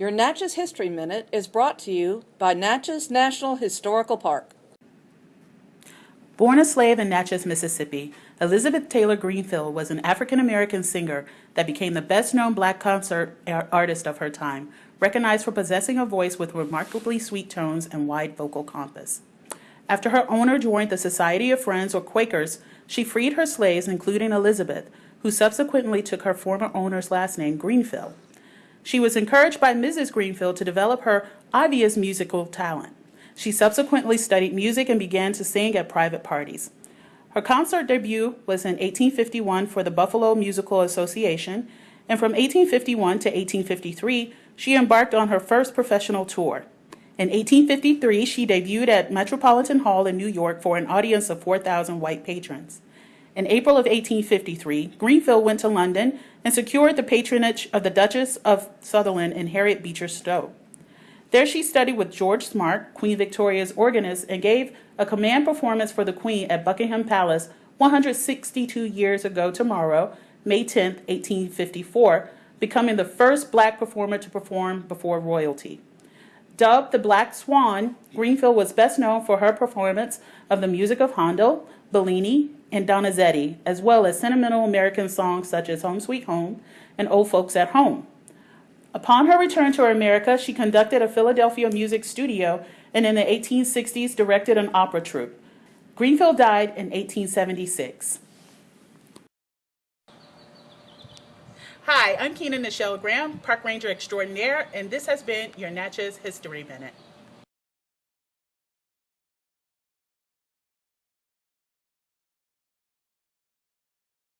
Your Natchez History Minute is brought to you by Natchez National Historical Park. Born a slave in Natchez, Mississippi, Elizabeth Taylor Greenfield was an African American singer that became the best known black concert ar- artist of her time, recognized for possessing a voice with remarkably sweet tones and wide vocal compass. After her owner joined the Society of Friends or Quakers, she freed her slaves, including Elizabeth, who subsequently took her former owner's last name, Greenfield. She was encouraged by Mrs. Greenfield to develop her obvious musical talent. She subsequently studied music and began to sing at private parties. Her concert debut was in 1851 for the Buffalo Musical Association, and from 1851 to 1853, she embarked on her first professional tour. In 1853, she debuted at Metropolitan Hall in New York for an audience of 4,000 white patrons. In April of 1853, Greenfield went to London and secured the patronage of the Duchess of Sutherland and Harriet Beecher Stowe. There she studied with George Smart, Queen Victoria's organist, and gave a command performance for the Queen at Buckingham Palace 162 years ago tomorrow, May 10, 1854, becoming the first black performer to perform before royalty. Dubbed the Black Swan, Greenfield was best known for her performance of the music of Handel, Bellini, and Donizetti, as well as sentimental American songs such as Home Sweet Home and Old Folks at Home. Upon her return to America, she conducted a Philadelphia music studio and in the 1860s directed an opera troupe. Greenfield died in 1876. Hi, I'm Keena Nichelle Graham, Park Ranger Extraordinaire, and this has been your Natchez History Minute.